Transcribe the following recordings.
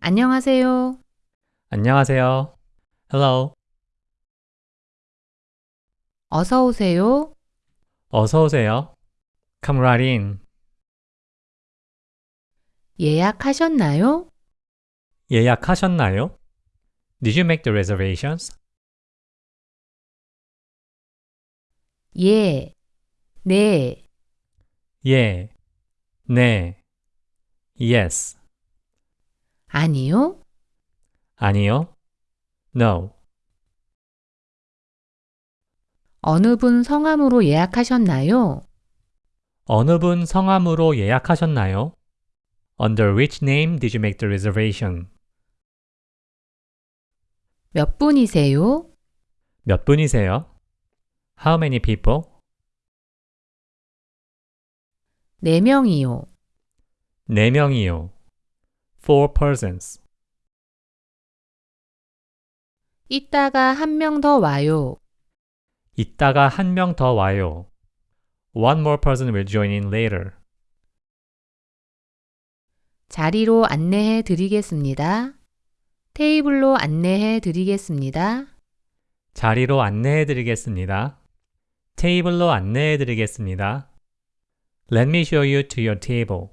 안녕하세요. 안녕하세요. Hello. 어서 오세요. 어서 오세요. Come right in. 예약하셨나요? 예약하셨나요? Did you make the reservations? 예. 네. 예. 네. Yes. 아니요. 아니요. No. 어느 분 성함으로 예약하셨나요? 어느 분 성함으로 예약하셨나요? Under which name did you make the reservation? 몇 분이세요? 몇 분이세요? How many people? 네 명이요. 네 명이요. Four persons. 이따가 한 명 더 와요. 이따가 한 명 더 와요. One more person will join in later. 자리로 안내해 드리겠습니다. 테이블로 안내해 드리겠습니다. 자리로 안내해 드리겠습니다. 테이블로 안내해 드리겠습니다. Let me show you to your table.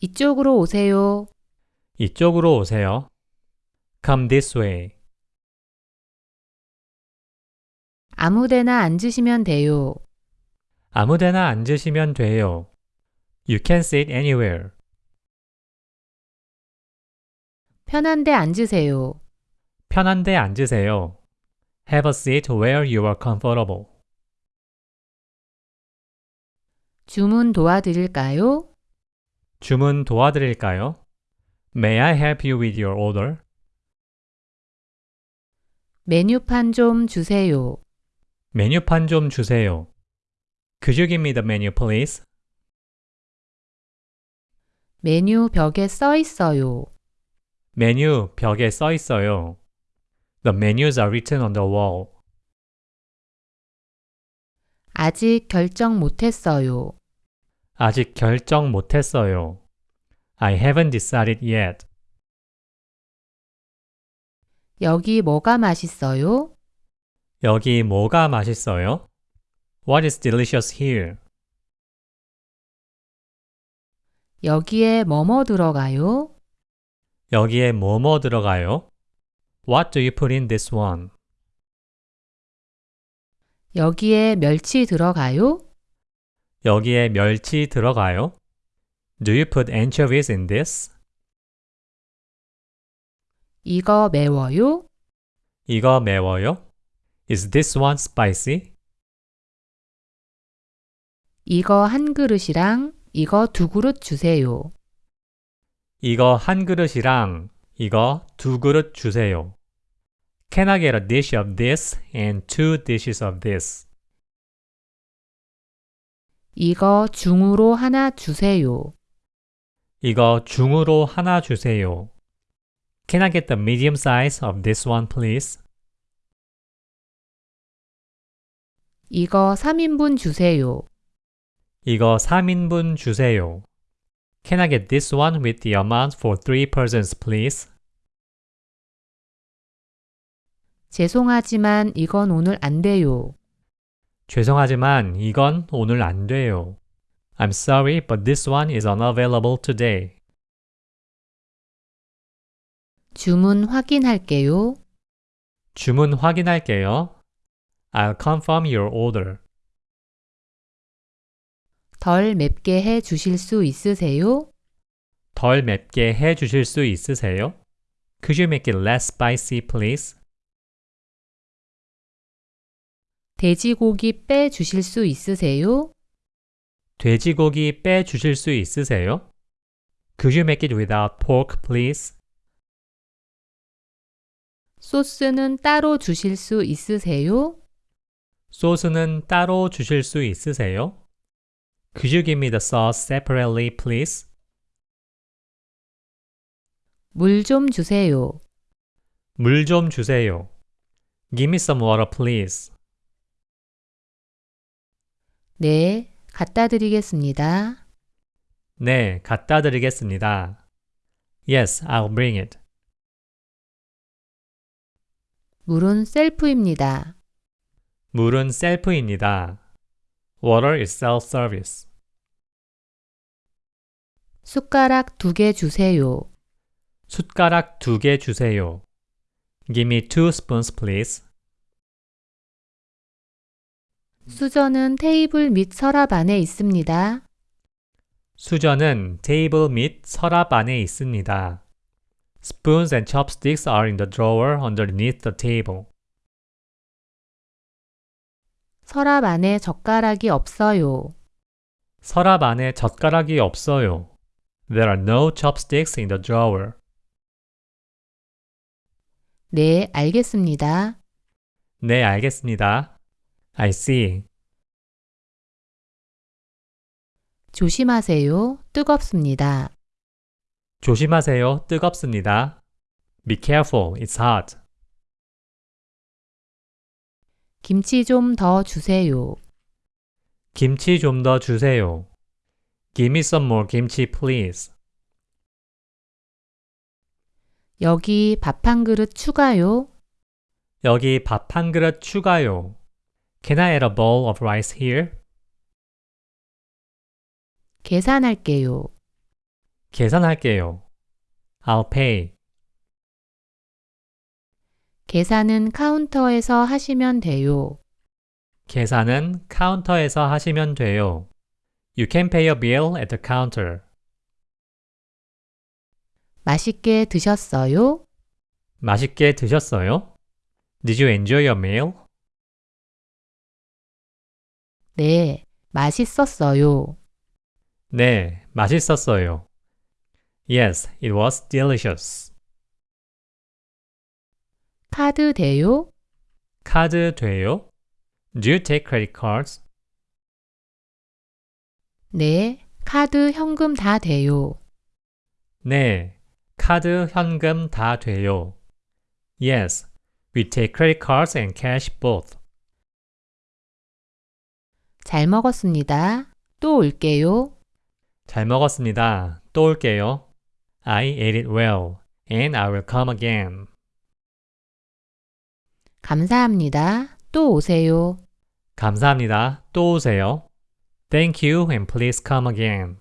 이쪽으로 오세요. 이쪽으로 오세요. Come this way. 아무데나 앉으시면 돼요. 아무데나 앉으시면 돼요. You can sit anywhere. 편한데 앉으세요. 편한데 앉으세요. Have a seat where you are comfortable. 주문 도와드릴까요? 주문 도와드릴까요? May I help you with your order? 메뉴판 좀 주세요. 메뉴판 좀 주세요. Could you give me the menu, please? 메뉴 벽에 써 있어요. 메뉴 벽에 써 있어요. The menus are written on the wall. 아직 결정 못했어요. 아직 결정 못했어요. I haven't decided yet. 여기 뭐가 맛있어요? 여기 뭐가 맛있어요? What is delicious here? 여기에 뭐뭐 들어가요? 여기에 뭐뭐 들어가요? What do you put in this one? 여기에 멸치 들어가요? 여기에 멸치 들어가요? Do you put anchovies in this? 이거 매워요? 이거 매워요? Is this one spicy? 이거 한 그릇이랑 이거 두 그릇 주세요. 이거 한 그릇이랑 이거 두 그릇 주세요. Can I get a dish of this and two dishes of this? 이거 중으로 하나 주세요. 이거 중으로 하나 주세요. Can I get the medium size of this one, please? 이거 3인분 주세요. 이거 3인분 주세요. Can I get this one with the amount for 3 persons, please? 죄송하지만 이건 오늘 안 돼요. 죄송하지만 이건 오늘 안 돼요. I'm sorry, but this one is unavailable today. 주문 확인할게요. 주문 확인할게요. I'll confirm your order. 덜 맵게 해 주실 수 있으세요? 덜 맵게 해 주실 수 있으세요? Could you make it less spicy, please? 돼지고기 빼 주실 수 있으세요? 돼지고기 빼 주실 수 있으세요? Could you make it without pork, please? 소스는 따로 주실 수 있으세요? 소스는 따로 주실 수 있으세요? Could you give me the sauce separately, please? 물 좀 주세요. 물 좀 주세요. Give me some water, please. 네, 갖다 드리겠습니다. 네, 갖다 드리겠습니다. Yes, I'll bring it. 물은 셀프입니다. 물은 셀프입니다. Water is self-service. 숟가락 두 개 주세요. 숟가락 두 개 주세요. Give me two spoons, please. 수저는 테이블 및 서랍 안에 있습니다. 수저는 테이블 및 서랍 안에 있습니다. Spoons and chopsticks are in the drawer underneath the table. 서랍 안에 젓가락이 없어요. 서랍 안에 젓가락이 없어요. There are no chopsticks in the drawer. 네, 알겠습니다. 네, 알겠습니다. I see. 조심하세요. 뜨겁습니다. 조심하세요. 뜨겁습니다. Be careful. It's hot. 김치 좀 더 주세요. 김치 좀 더 주세요. Give me some more kimchi, please. 여기 밥 한 그릇 추가요. 여기 밥 한 그릇 추가요. Can I add a bowl of rice here? 계산할게요. 계산할게요. I'll pay. 계산은 카운터에서 하시면 돼요. 계산은 카운터에서 하시면 돼요. You can pay a bill at the counter. 맛있게 드셨어요? 맛있게 드셨어요? Did you enjoy your meal? 네, 맛있었어요. 네, 맛있었어요. Yes, it was delicious. 카드 돼요? 카드 돼요? Do you take credit cards? 네, 카드 현금 다 돼요. 네, 카드 현금 다 돼요. Yes, we take credit cards and cash both. 잘 먹었습니다. 또 올게요. 잘 먹었습니다. 또 올게요. I ate it well, and I will come again. 감사합니다. 또 오세요. 감사합니다. 또 오세요. Thank you and please come again.